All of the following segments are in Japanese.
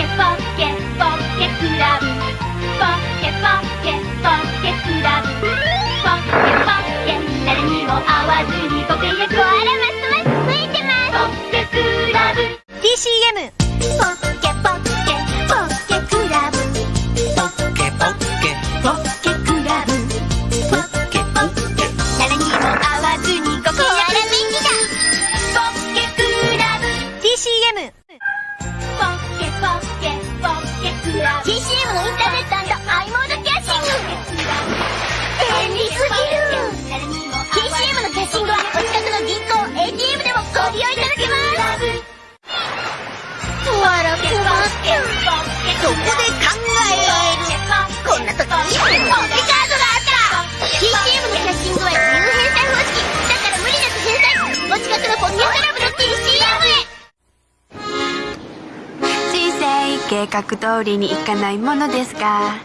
ケポッケポッケクラブポッケポッケポッケクラブポッケポッケ誰にも会わずにご契約をあらますますついてますポッケクラブ TCM ポッケポッケポッケクラブポッケポッケこで考える。こんな時にポッケカードがあったら TCM のキャッシングは自由返済方式だから無理なく返済お近くのポッケクラブの TCM へ人生計画通りにいかないものですが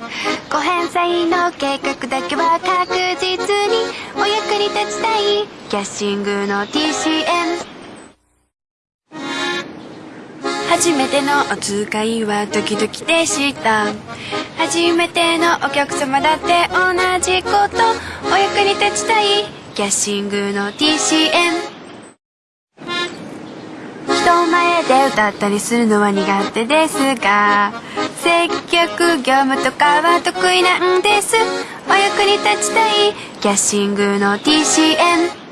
ご返済の計画だけは確実にお役に立ちたいキャッシングの TCM 初めてのお使いはドキドキでした。初めてのお客様だって同じこと。お役に立ちたい。キャッシングの TCM 人前で歌ったりするのは苦手ですが接客業務とかは得意なんです。お役に立ちたい。キャッシングの TCM